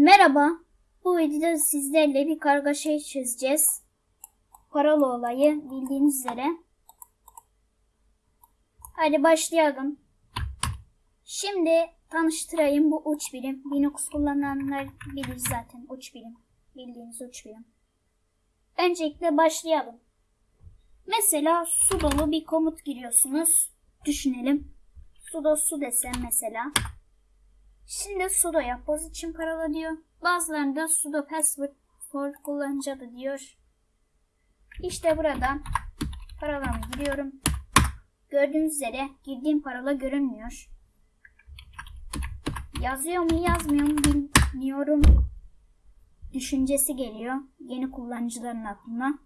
Merhaba. Bu videoda sizlerle bir kargaşayı çözeceğiz. Paralı olayı bildiğiniz üzere. Hadi başlayalım. Şimdi tanıştırayım bu uç birim. Linux kullananlar bilir zaten uç birim. Bildiğiniz uç birim. Öncelikle başlayalım. Mesela su dolu bir komut giriyorsunuz. Düşünelim. Sudo su desem mesela. Şimdi sudo yapboz için parola diyor. Bazılarında sudo password for kullanıcı diyor. İşte buradan parolamı giriyorum. Gördüğünüz üzere girdiğim parola görünmüyor. Yazıyor mu yazmıyor mu bilmiyorum. Düşüncesi geliyor yeni kullanıcıların aklına.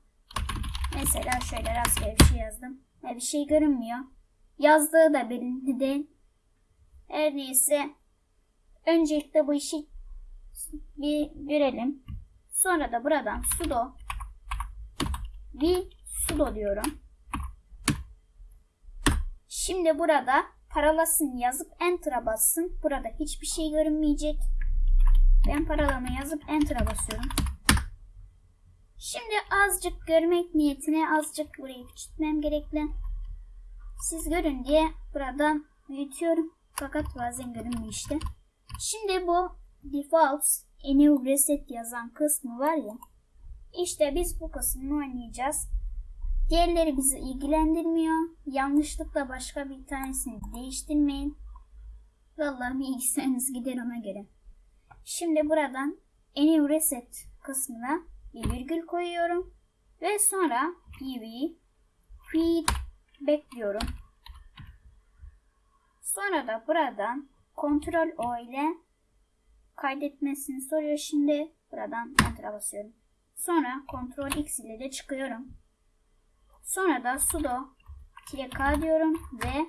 Mesela şöyle rastgele bir şey yazdım. Ve bir şey görünmüyor. Yazdığı da belli değil. Her neyse Öncelikle bu işi bir görelim. Sonra da buradan sudo bir sudo diyorum. Şimdi burada paralasını yazıp enter'a bassın. Burada hiçbir şey görünmeyecek. Ben paralama yazıp enter'a basıyorum. Şimdi azıcık görmek niyetine azıcık burayı küçültmem gerekli. Siz görün diye buradan büyütüyorum. Fakat bazen görünmüyor işte. Şimdi bu default enable reset yazan kısmı var ya. İşte biz bu kısmını oynayacağız. Diğerleri bizi ilgilendirmiyor. Yanlışlıkla başka bir tanesini değiştirmeyin. Vallahi bilgisayarınız gider ona göre. Şimdi buradan enable reset kısmına bir virgül koyuyorum. Ve sonra pv feed bekliyorum. Sonra da buradan Ctrl O ile kaydetmesini soruyor şimdi. Buradan Enter'a basıyorum. Sonra Ctrl X ile de çıkıyorum. Sonra da sudo k diyorum ve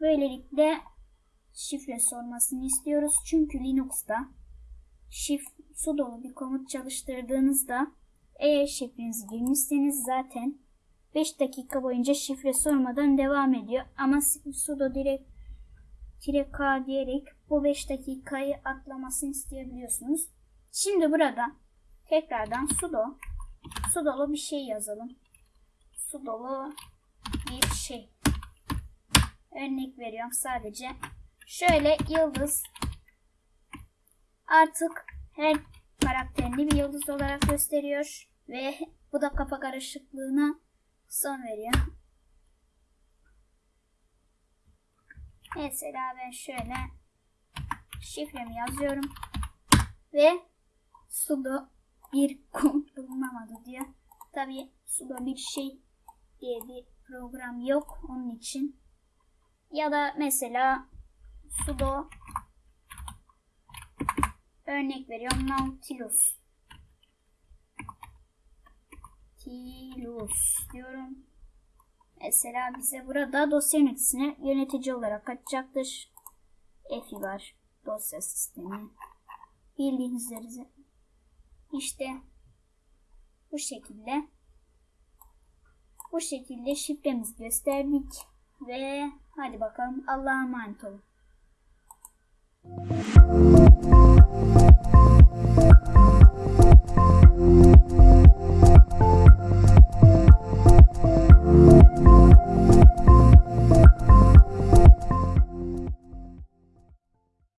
böylelikle şifre sormasını istiyoruz. Çünkü Linux'ta şif sudo bir komut çalıştırdığınızda eğer şifrenizi girmişseniz zaten 5 dakika boyunca şifre sormadan devam ediyor. Ama sudo direkt tire K diyerek bu 5 dakikayı atlamasını isteyebiliyorsunuz. Şimdi burada tekrardan sudo sudolu bir şey yazalım. Sudolu bir şey. Örnek veriyorum sadece. Şöyle yıldız artık her karakterini bir yıldız olarak gösteriyor ve bu da kafa karışıklığına son veriyor. Mesela ben şöyle şifremi yazıyorum ve sudo bir kod bulunamadı diyor. Tabi sudo bir şey diye bir program yok onun için. Ya da mesela sudo örnek veriyorum Nautilus. Nautilus diyorum. Mesela bize burada dosya yöneticisine yönetici olarak açacaktır. Efi var. Dosya sistemi. Bildiğiniz üzere işte bu şekilde bu şekilde şifremizi gösterdik ve hadi bakalım Allah'a emanet olun.